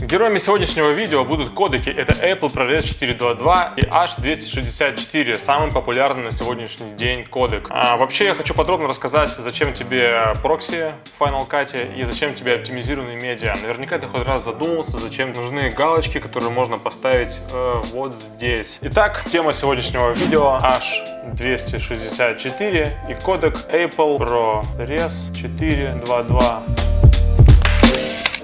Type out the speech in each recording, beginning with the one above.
Героями сегодняшнего видео будут кодеки. Это Apple ProRes 422 и H264, самый популярный на сегодняшний день кодек. А, вообще я хочу подробно рассказать, зачем тебе прокси в Final Cut и зачем тебе оптимизированные медиа. Наверняка ты хоть раз задумался, зачем нужны галочки, которые можно поставить э, вот здесь. Итак, тема сегодняшнего видео H264 и кодек Apple ProRes 422.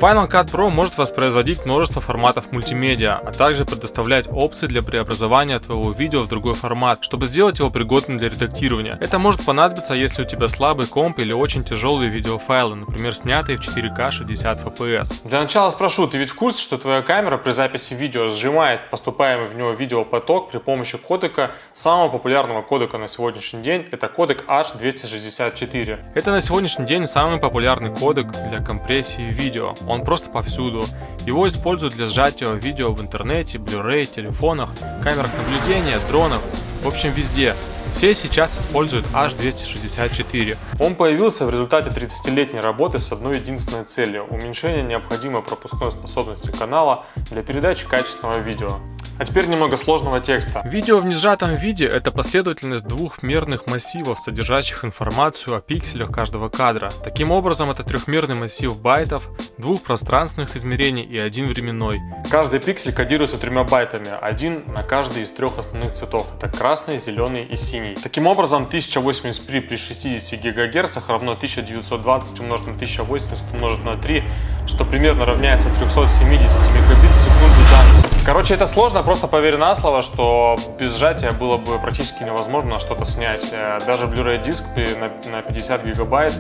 Final Cut Pro может воспроизводить множество форматов мультимедиа, а также предоставлять опции для преобразования твоего видео в другой формат, чтобы сделать его пригодным для редактирования. Это может понадобиться, если у тебя слабый комп или очень тяжелые видеофайлы, например, снятые в 4К 60 FPS. Для начала спрошу, ты ведь в курсе, что твоя камера при записи видео сжимает поступаемый в него видеопоток при помощи кодека самого популярного кодека на сегодняшний день, это кодек H264. Это на сегодняшний день самый популярный кодек для компрессии видео он просто повсюду. Его используют для сжатия видео в интернете, Blu-ray, телефонах, камерах наблюдения, дронах, в общем везде. Все сейчас используют H264. Он появился в результате 30-летней работы с одной единственной целью – уменьшение необходимой пропускной способности канала для передачи качественного видео. А теперь немного сложного текста. Видео в несжатом виде – это последовательность двух мерных массивов, содержащих информацию о пикселях каждого кадра. Таким образом, это трехмерный массив байтов, двух пространственных измерений и один временной. Каждый пиксель кодируется тремя байтами, один на каждый из трех основных цветов. Это красный, зеленый и синий. Таким образом, 1080p при 60 ГГц равно 1920 умножить на 1080 умножить на 3, что примерно равняется 370 мегабит в секунду данных. Короче, это сложно, просто поверь на слово, что без сжатия было бы практически невозможно что-то снять. Э, даже Blu-ray диск на 50 гигабайт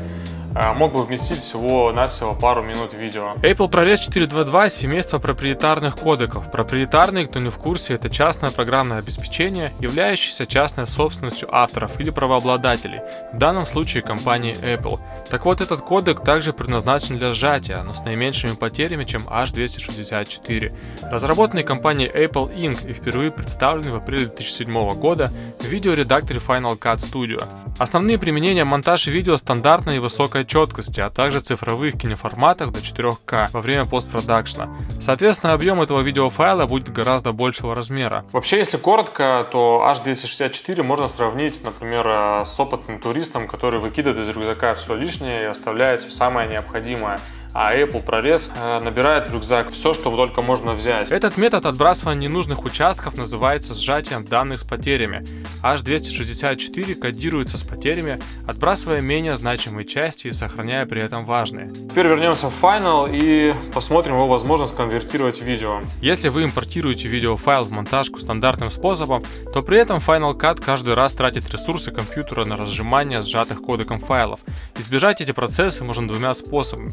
мог бы вместить всего-навсего пару минут видео. Apple ProRes 422 – семейство проприетарных кодеков. Проприетарный, кто не в курсе, это частное программное обеспечение, являющееся частной собственностью авторов или правообладателей, в данном случае компании Apple. Так вот, этот кодек также предназначен для сжатия, но с наименьшими потерями, чем H264. Разработанный компанией Apple Inc. и впервые представленный в апреле 2007 года в видеоредакторе Final Cut Studio. Основные применения монтаж видео стандартной и высокой четкости, а также цифровых киноформатах до 4К во время постпродакшна. Соответственно, объем этого видеофайла будет гораздо большего размера. Вообще, если коротко, то H264 можно сравнить, например, э, с опытным туристом, который выкидывает из рюкзака все лишнее и оставляет все самое необходимое а Apple прорез э, набирает в рюкзак все, что только можно взять. Этот метод отбрасывания ненужных участков называется сжатием данных с потерями. H264 кодируется с потерями, отбрасывая менее значимые части и сохраняя при этом важные. Теперь вернемся в Final и посмотрим его возможность конвертировать в видео. Если вы импортируете видеофайл в монтажку стандартным способом, то при этом Final Cut каждый раз тратит ресурсы компьютера на разжимание сжатых кодеком файлов. Избежать эти процессы можно двумя способами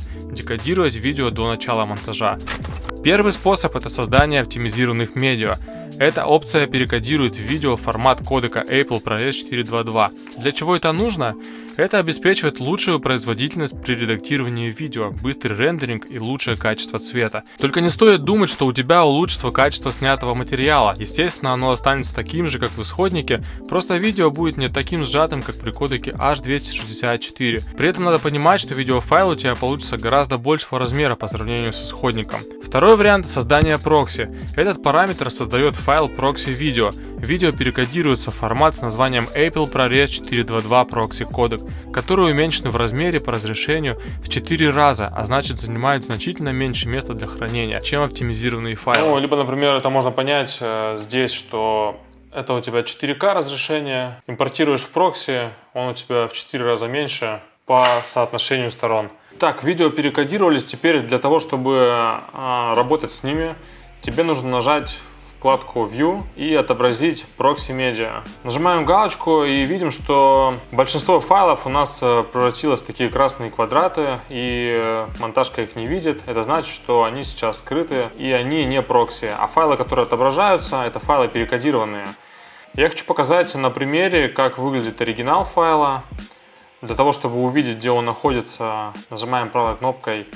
кодировать видео до начала монтажа. Первый способ это создание оптимизированных медиа. Эта опция перекодирует видео в формат кодека Apple ProRes 422. Для чего это нужно? Это обеспечивает лучшую производительность при редактировании видео, быстрый рендеринг и лучшее качество цвета. Только не стоит думать, что у тебя улучшится качество снятого материала. Естественно, оно останется таким же, как в исходнике, просто видео будет не таким сжатым, как при кодеке H264. При этом надо понимать, что видеофайл у тебя получится гораздо большего размера по сравнению с исходником. Второй вариант – создание прокси. Этот параметр создает файл прокси видео. Видео перекодируется в формат с названием Apple ProRes 422 Proxy Codec, который уменьшен в размере по разрешению в 4 раза, а значит занимает значительно меньше места для хранения, чем оптимизированные файлы. Ну, либо, например, это можно понять э, здесь, что это у тебя 4К разрешение, импортируешь в прокси, он у тебя в 4 раза меньше по соотношению сторон. Так, видео перекодировались, теперь для того, чтобы а, работать с ними, тебе нужно нажать вкладку View и отобразить Proxy Media. Нажимаем галочку и видим, что большинство файлов у нас э, превратилось в такие красные квадраты и э, монтажка их не видит. Это значит, что они сейчас скрыты и они не прокси. А файлы, которые отображаются, это файлы перекодированные. Я хочу показать на примере, как выглядит оригинал файла. Для того, чтобы увидеть, где он находится, нажимаем правой кнопкой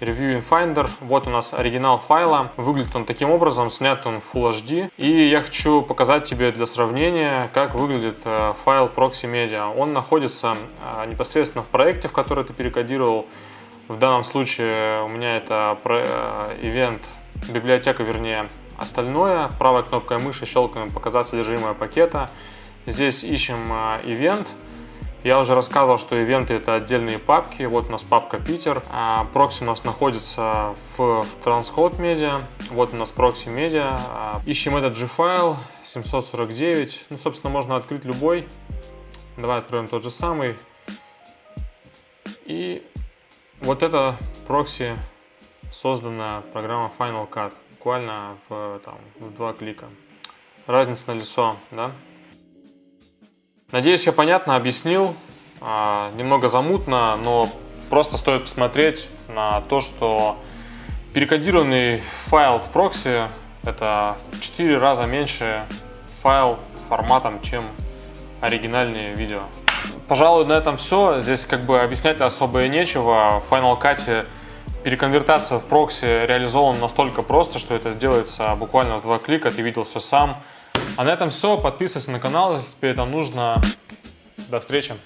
Review in Finder. Вот у нас оригинал файла. Выглядит он таким образом, снят он в Full HD. И я хочу показать тебе для сравнения, как выглядит э, файл Proxy Media. Он находится э, непосредственно в проекте, в который ты перекодировал. В данном случае у меня это event библиотека, вернее, остальное. Правой кнопкой мыши щелкаем «Показать содержимое пакета». Здесь ищем ивент. Я уже рассказывал, что ивенты это отдельные папки. Вот у нас папка Питер. А прокси у нас находится в, Transcode Media. Вот у нас прокси Media. А, ищем этот же файл 749. Ну, собственно, можно открыть любой. Давай откроем тот же самый. И вот это прокси создана программа Final Cut. Буквально в, там, в два клика. Разница на лицо, да? Надеюсь, я понятно объяснил. А, немного замутно, но просто стоит посмотреть на то, что перекодированный файл в прокси это в 4 раза меньше файл форматом, чем оригинальные видео. Пожалуй, на этом все. Здесь как бы объяснять особо и нечего. В Final Cut переконвертация в прокси реализована настолько просто, что это сделается буквально в два клика. Ты видел все сам. А на этом все. Подписывайся на канал, если тебе это нужно. До встречи.